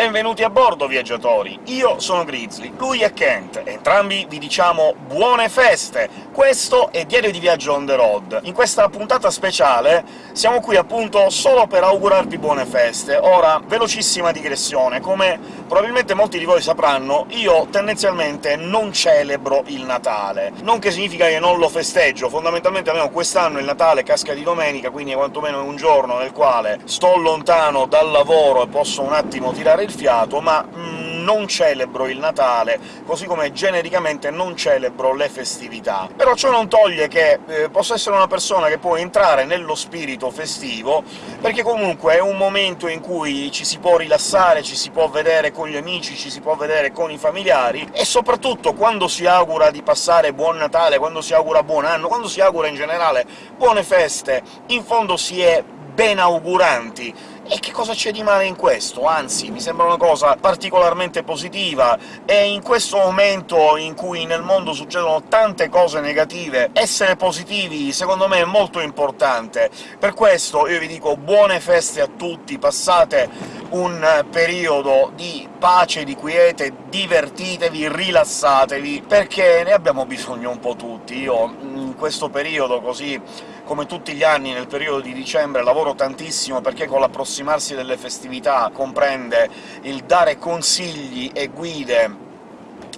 Benvenuti a bordo, viaggiatori! Io sono Grizzly, lui è Kent, entrambi vi diciamo buone feste! Questo è Diario di Viaggio on the road. In questa puntata speciale siamo qui appunto solo per augurarvi buone feste. Ora, velocissima digressione, come probabilmente molti di voi sapranno, io tendenzialmente non celebro il Natale. Non che significa che non lo festeggio, fondamentalmente almeno quest'anno il Natale casca di domenica, quindi è quantomeno un giorno nel quale sto lontano dal lavoro e posso un attimo tirare il fiato, ma mm, non celebro il Natale, così come genericamente non celebro le festività. Però ciò non toglie che eh, posso essere una persona che può entrare nello spirito festivo, perché comunque è un momento in cui ci si può rilassare, ci si può vedere con gli amici, ci si può vedere con i familiari, e soprattutto quando si augura di passare buon Natale, quando si augura buon anno, quando si augura in generale buone feste, in fondo si è benauguranti, e che cosa c'è di male in questo? Anzi, mi sembra una cosa particolarmente positiva, e in questo momento in cui nel mondo succedono tante cose negative, essere positivi secondo me è molto importante. Per questo io vi dico buone feste a tutti, passate un periodo di pace, di quiete, divertitevi, rilassatevi, perché ne abbiamo bisogno un po' tutti. Io in questo periodo così come tutti gli anni nel periodo di dicembre lavoro tantissimo perché con l'approssimarsi delle festività comprende il dare consigli e guide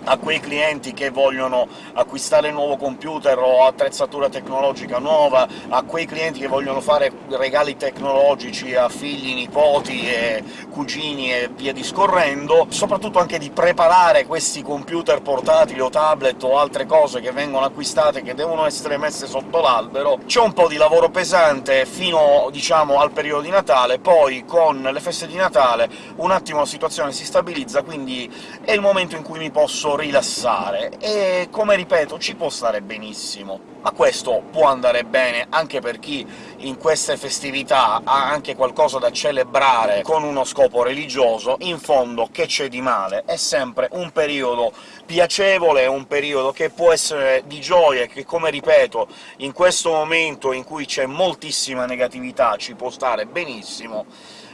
a quei clienti che vogliono acquistare nuovo computer o attrezzatura tecnologica nuova, a quei clienti che vogliono fare regali tecnologici a figli, nipoti e cugini e via discorrendo, soprattutto anche di preparare questi computer portatili o tablet o altre cose che vengono acquistate che devono essere messe sotto l'albero. C'è un po' di lavoro pesante fino, diciamo, al periodo di Natale, poi con le feste di Natale un attimo la situazione si stabilizza, quindi è il momento in cui mi posso rilassare, e come ripeto ci può stare benissimo. Ma questo può andare bene anche per chi in queste festività ha anche qualcosa da celebrare con uno scopo religioso, in fondo che c'è di male? È sempre un periodo piacevole, un periodo che può essere di gioia, che, come ripeto, in questo momento in cui c'è moltissima negatività ci può stare benissimo,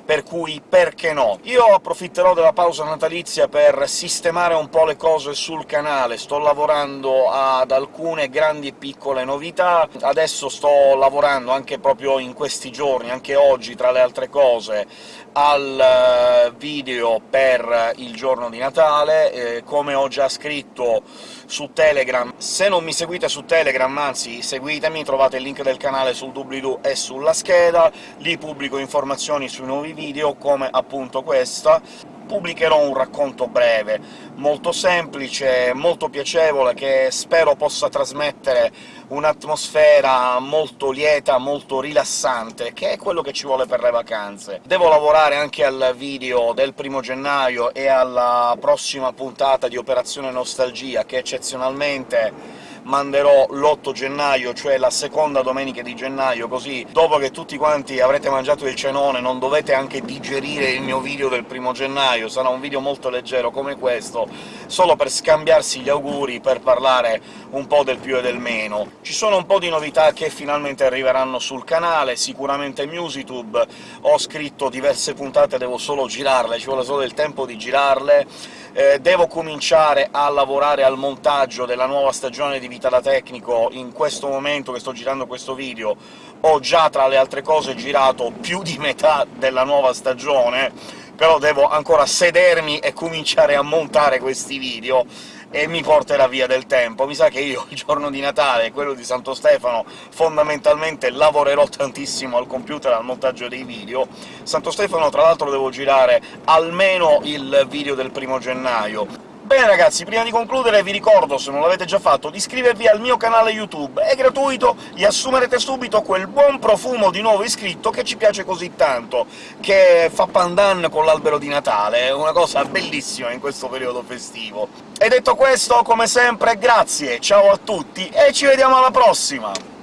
per cui perché no? Io approfitterò della pausa natalizia per sistemare un po' le cose sul canale, sto lavorando ad alcune grandi e piccole novità, adesso sto lavorando anche proprio in questi giorni, anche oggi, tra le altre cose, al eh, video per il giorno di Natale, eh, come ho già scritto su Telegram. Se non mi seguite su Telegram, anzi seguitemi, trovate il link del canale sul doobly-doo e sulla scheda, lì pubblico informazioni sui nuovi video, come appunto questa, pubblicherò un racconto breve, molto semplice, molto piacevole, che spero possa trasmettere un'atmosfera molto lieta, molto rilassante, che è quello che ci vuole per le vacanze. Devo lavorare anche al video del primo gennaio e alla prossima puntata di Operazione Nostalgia, che eccezionalmente manderò l'8 gennaio, cioè la seconda domenica di gennaio, così dopo che tutti quanti avrete mangiato il cenone non dovete anche digerire il mio video del primo gennaio, sarà un video molto leggero come questo, solo per scambiarsi gli auguri, per parlare un po' del più e del meno. Ci sono un po' di novità che finalmente arriveranno sul canale, sicuramente MusicTube, ho scritto diverse puntate, devo solo girarle, ci vuole solo il tempo di girarle, eh, devo cominciare a lavorare al montaggio della nuova stagione di Vita da Tecnico in questo momento che sto girando questo video, ho già, tra le altre cose, girato più di metà della nuova stagione, però devo ancora sedermi e cominciare a montare questi video, e mi porterà via del tempo. Mi sa che io il giorno di Natale e quello di Santo Stefano fondamentalmente lavorerò tantissimo al computer, al montaggio dei video. Santo Stefano, tra l'altro, devo girare almeno il video del primo gennaio, Bene ragazzi, prima di concludere vi ricordo, se non l'avete già fatto, di iscrivervi al mio canale YouTube, è gratuito, e assumerete subito quel buon profumo di nuovo iscritto che ci piace così tanto, che fa pandan con l'albero di Natale, è una cosa bellissima in questo periodo festivo. E detto questo, come sempre, grazie, ciao a tutti, e ci vediamo alla prossima!